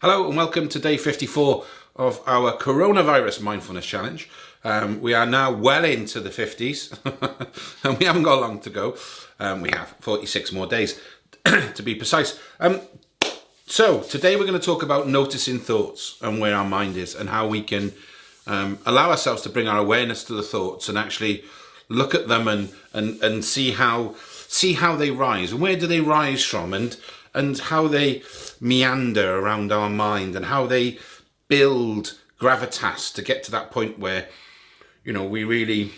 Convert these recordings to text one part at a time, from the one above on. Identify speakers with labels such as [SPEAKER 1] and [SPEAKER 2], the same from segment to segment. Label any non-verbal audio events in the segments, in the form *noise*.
[SPEAKER 1] Hello and welcome to day 54 of our coronavirus mindfulness challenge. Um, we are now well into the 50s *laughs* and we haven't got long to go. Um, we have 46 more days *clears throat* to be precise. Um, so today we're going to talk about noticing thoughts and where our mind is and how we can um, allow ourselves to bring our awareness to the thoughts and actually look at them and, and, and see how see how they rise and where do they rise from and and how they meander around our mind and how they build gravitas to get to that point where, you know, we really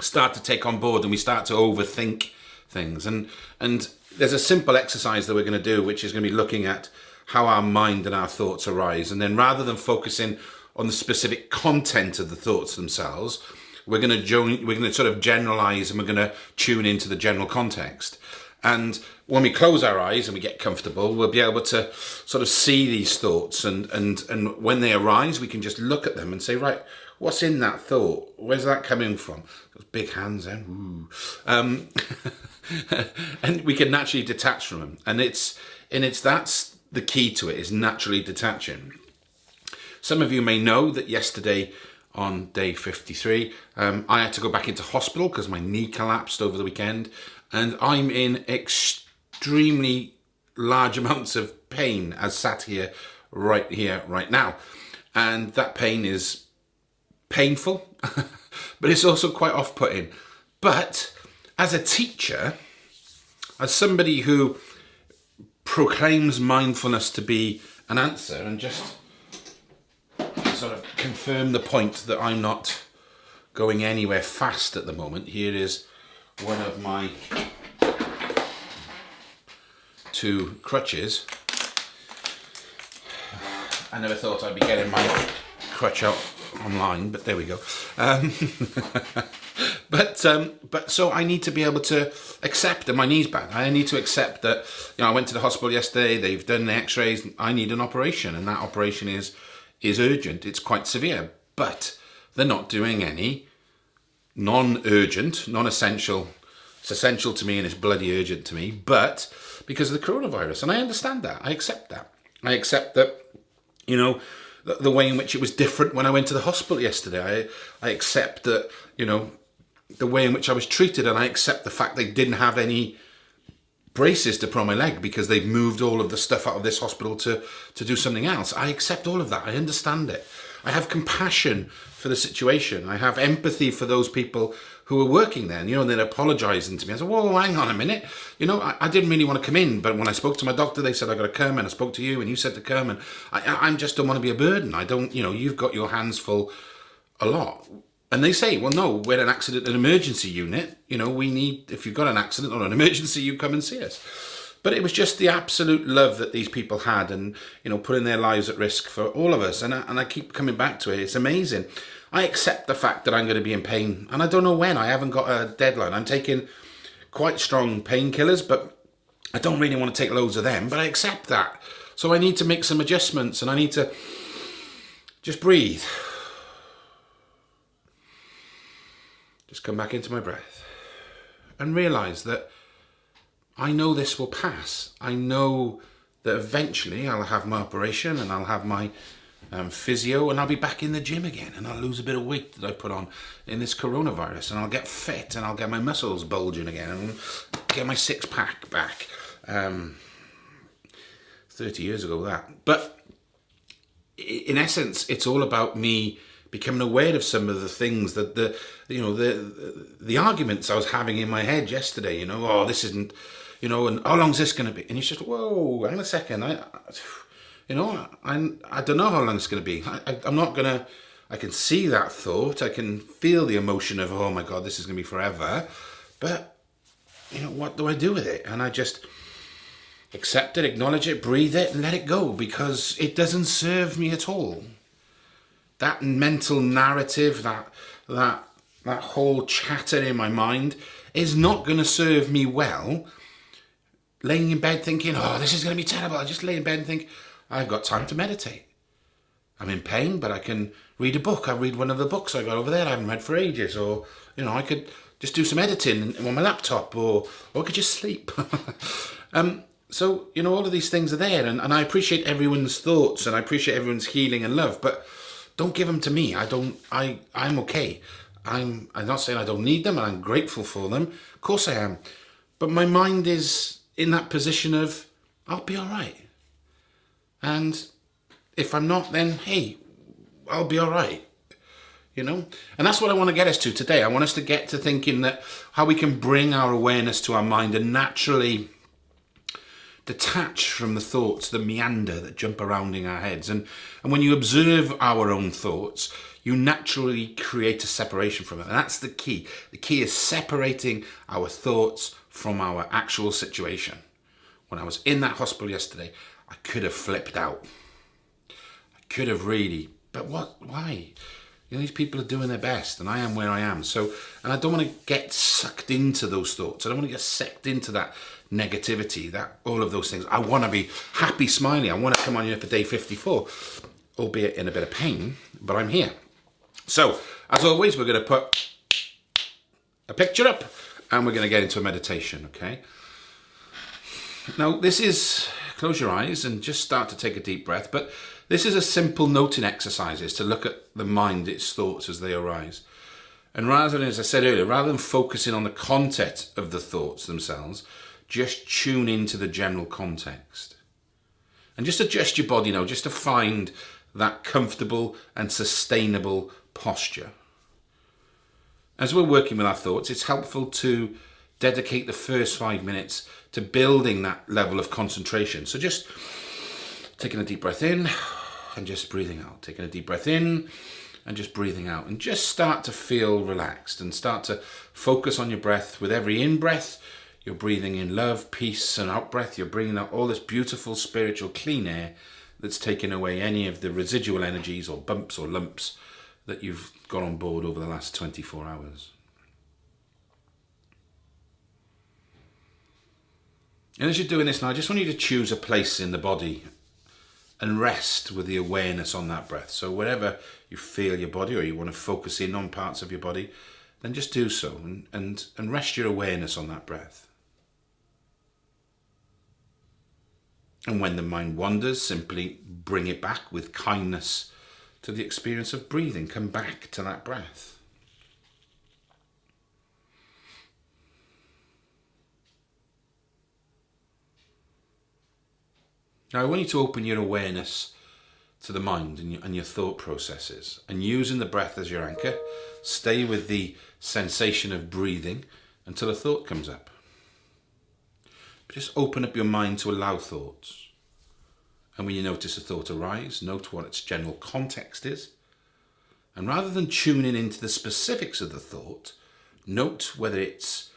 [SPEAKER 1] start to take on board and we start to overthink things. And, and there's a simple exercise that we're going to do, which is going to be looking at how our mind and our thoughts arise. And then rather than focusing on the specific content of the thoughts themselves, we're going to join, we're going to sort of generalize and we're going to tune into the general context. And when we close our eyes and we get comfortable, we'll be able to sort of see these thoughts. And, and, and when they arise, we can just look at them and say, right, what's in that thought? Where's that coming from? Those big hands then. Um, *laughs* and we can naturally detach from them. And it's, and it's, that's the key to it is naturally detaching. Some of you may know that yesterday on day 53, um, I had to go back into hospital because my knee collapsed over the weekend and I'm in extremely large *laughs* amounts of pain as sat here right here right now. And that pain is painful *laughs* but it's also quite off-putting. But as a teacher as somebody who proclaims mindfulness to be an answer and just sort of confirm the point that I'm not going anywhere fast at the moment here is one of my two crutches. I never thought I'd be getting my crutch out online, but there we go. Um, *laughs* but um, but so I need to be able to accept that my knee's bad. I need to accept that you know I went to the hospital yesterday. They've done the X-rays. I need an operation, and that operation is is urgent. It's quite severe, but they're not doing any non-urgent, non-essential. It's essential to me and it's bloody urgent to me, but because of the coronavirus. And I understand that. I accept that. I accept that, you know, the, the way in which it was different when I went to the hospital yesterday. I, I accept that, you know, the way in which I was treated and I accept the fact they didn't have any braces to put on my leg because they've moved all of the stuff out of this hospital to, to do something else. I accept all of that. I understand it. I have compassion for the situation. I have empathy for those people who were working there, and, you know, and they're apologising to me. I said, whoa, hang on a minute. You know, I, I, didn't really want to come in, but when I spoke to my doctor, they said I got to come, and I spoke to you, and you said to come, and I, I just don't want to be a burden. I don't, you know, you've got your hands full a lot. And they say, well, no, we're an accident and emergency unit. You know, we need, if you've got an accident or an emergency, you come and see us. But it was just the absolute love that these people had and, you know, putting their lives at risk for all of us. And I, and I keep coming back to it. It's amazing. I accept the fact that I'm going to be in pain. And I don't know when. I haven't got a deadline. I'm taking quite strong painkillers, but I don't really want to take loads of them. But I accept that. So I need to make some adjustments and I need to just breathe. Just come back into my breath and realize that I know this will pass. I know that eventually I'll have my operation and I'll have my um, physio and I'll be back in the gym again and I'll lose a bit of weight that I put on in this coronavirus and I'll get fit and I'll get my muscles bulging again and get my six pack back. Um, 30 years ago that. But in essence, it's all about me becoming aware of some of the things that the, you know, the, the arguments I was having in my head yesterday, you know, oh, this isn't, you know, and how long's this going to be? And you just, whoa, hang a second. I, you know, I, I don't know how long it's going to be. I, I, I'm not going to, I can see that thought. I can feel the emotion of, oh my God, this is going to be forever. But, you know, what do I do with it? And I just accept it, acknowledge it, breathe it, and let it go because it doesn't serve me at all. That mental narrative, that, that, that whole chatter in my mind is not going to serve me well laying in bed thinking, oh, this is going to be terrible. I just lay in bed and think, I've got time to meditate. I'm in pain, but I can read a book. I read one of the books I got over there I haven't read for ages. Or, you know, I could just do some editing on my laptop or, or I could just sleep. *laughs* um, so, you know, all of these things are there, and, and I appreciate everyone's thoughts and I appreciate everyone's healing and love, but don't give them to me. I don't, I, I'm okay. I'm, I'm not saying I don't need them and I'm grateful for them. Of course I am. But my mind is in that position of, I'll be all right. And if I'm not, then hey, I'll be all right. You know? And that's what I want to get us to today. I want us to get to thinking that how we can bring our awareness to our mind and naturally detach from the thoughts that meander, that jump around in our heads. And, and when you observe our own thoughts, you naturally create a separation from it. And that's the key. The key is separating our thoughts from our actual situation. When I was in that hospital yesterday, I could have flipped out. I could have really, but what, why? You know, these people are doing their best and I am where I am. So, and I don't want to get sucked into those thoughts. I don't want to get sucked into that negativity, that all of those things. I want to be happy, smiling. I want to come on here for day 54, albeit in a bit of pain, but I'm here. So, as always, we're going to put a picture up and we're going to get into a meditation, okay? Now, this is, close your eyes and just start to take a deep breath, but this is a simple noting exercise is to look at the mind, its thoughts as they arise. And rather than, as I said earlier, rather than focusing on the content of the thoughts themselves, just tune into the general context. And just adjust your body now, just to find that comfortable and sustainable posture. As we're working with our thoughts, it's helpful to dedicate the first five minutes to building that level of concentration. So just taking a deep breath in and just breathing out. Taking a deep breath in and just breathing out. And just start to feel relaxed and start to focus on your breath. With every in-breath, you're breathing in love, peace, and out-breath. You're bringing out all this beautiful spiritual clean air that's taking away any of the residual energies or bumps or lumps that you've got on board over the last 24 hours. And as you're doing this now, I just want you to choose a place in the body and rest with the awareness on that breath. So wherever you feel your body or you want to focus in on parts of your body, then just do so and, and, and rest your awareness on that breath. And when the mind wanders, simply bring it back with kindness to the experience of breathing. Come back to that breath. Now I want you to open your awareness to the mind and your, and your thought processes and using the breath as your anchor, stay with the sensation of breathing until a thought comes up. Just open up your mind to allow thoughts. And when you notice a thought arise, note what its general context is. And rather than tuning into the specifics of the thought, note whether it's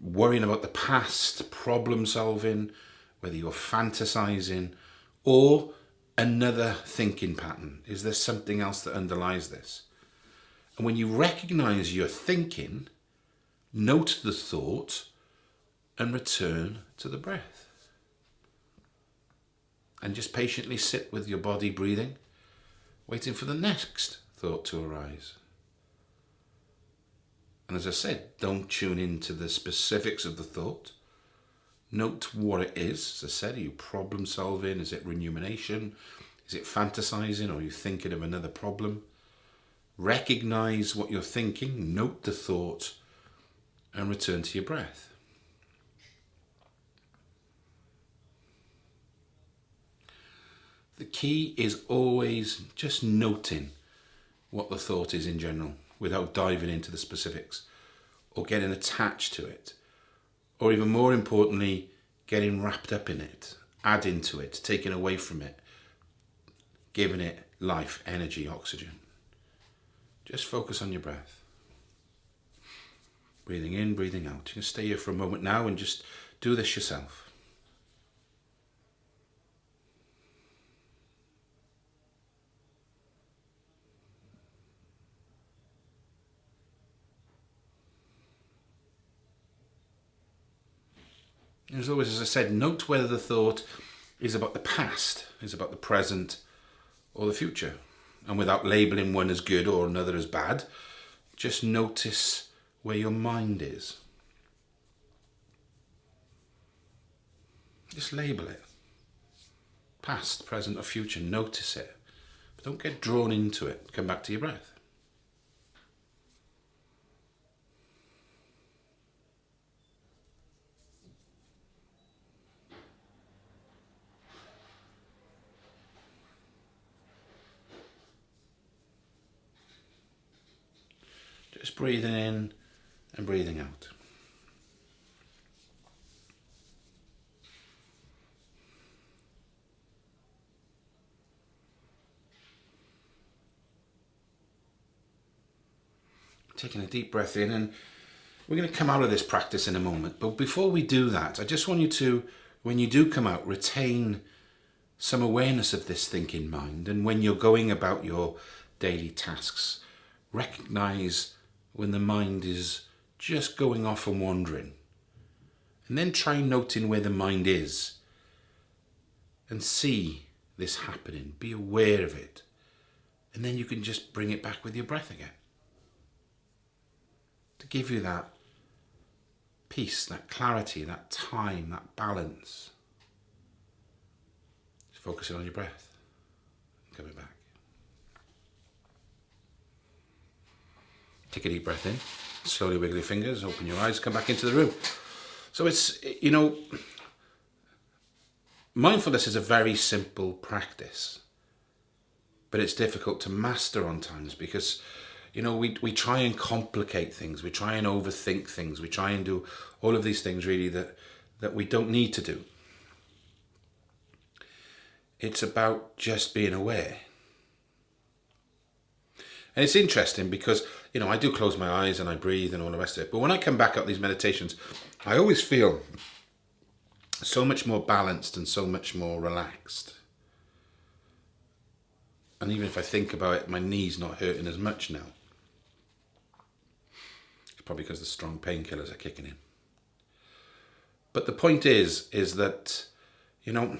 [SPEAKER 1] worrying about the past, problem solving, whether you're fantasizing or another thinking pattern. Is there something else that underlies this? And when you recognize your thinking, note the thought and return to the breath. And just patiently sit with your body breathing, waiting for the next thought to arise. And as I said, don't tune into the specifics of the thought. Note what it is. As I said, are you problem solving? Is it rumination? Is it fantasizing? Or are you thinking of another problem? Recognize what you're thinking, note the thought, and return to your breath. The key is always just noting what the thought is in general without diving into the specifics or getting attached to it or even more importantly, getting wrapped up in it, adding to it, taking away from it, giving it life, energy, oxygen. Just focus on your breath. Breathing in, breathing out. You can stay here for a moment now and just do this yourself. As always, as I said, note whether the thought is about the past, is about the present, or the future. And without labeling one as good or another as bad, just notice where your mind is. Just label it. Past, present or future, notice it. But don't get drawn into it. Come back to your breath. Just breathing in and breathing out. Taking a deep breath in and we're going to come out of this practice in a moment. But before we do that, I just want you to, when you do come out, retain some awareness of this thinking mind. And when you're going about your daily tasks, recognize when the mind is just going off and wandering. And then try noting where the mind is and see this happening. Be aware of it. And then you can just bring it back with your breath again. To give you that peace, that clarity, that time, that balance. Just focusing on your breath. Coming back. Take a deep breath in, slowly wiggle your fingers, open your eyes, come back into the room. So it's, you know, mindfulness is a very simple practice, but it's difficult to master on times because, you know, we, we try and complicate things, we try and overthink things, we try and do all of these things really that, that we don't need to do. It's about just being aware. And it's interesting because, you know, I do close my eyes and I breathe and all the rest of it. But when I come back up these meditations, I always feel so much more balanced and so much more relaxed. And even if I think about it, my knee's not hurting as much now. It's probably because the strong painkillers are kicking in. But the point is, is that, you know,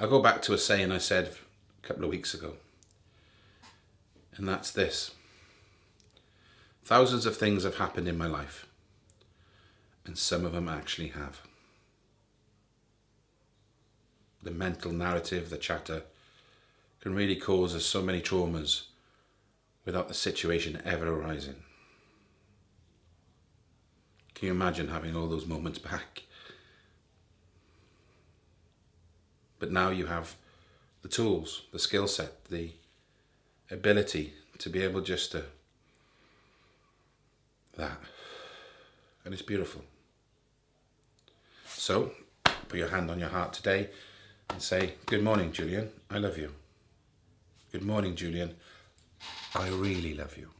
[SPEAKER 1] I go back to a saying I said a couple of weeks ago and that's this. Thousands of things have happened in my life, and some of them actually have. The mental narrative, the chatter, can really cause us so many traumas without the situation ever arising. Can you imagine having all those moments back? But now you have the tools, the skill set, the ability to be able just to that. And it's beautiful. So put your hand on your heart today and say good morning Julian. I love you. Good morning Julian. I really love you.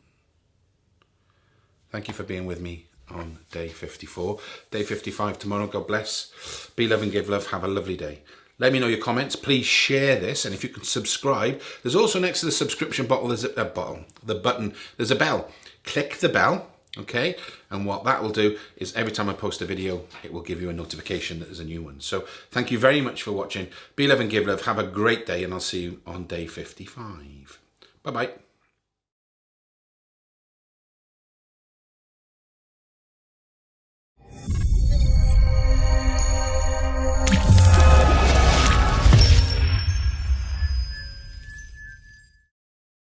[SPEAKER 1] Thank you for being with me on day 54 day 55 tomorrow. God bless. Be love and give love. Have a lovely day let me know your comments. Please share this. And if you can subscribe, there's also next to the subscription button, there's a, a button, the button, there's a bell. Click the bell, okay? And what that will do is every time I post a video, it will give you a notification that there's a new one. So thank you very much for watching. Be love and give love. Have a great day and I'll see you on day 55. Bye-bye.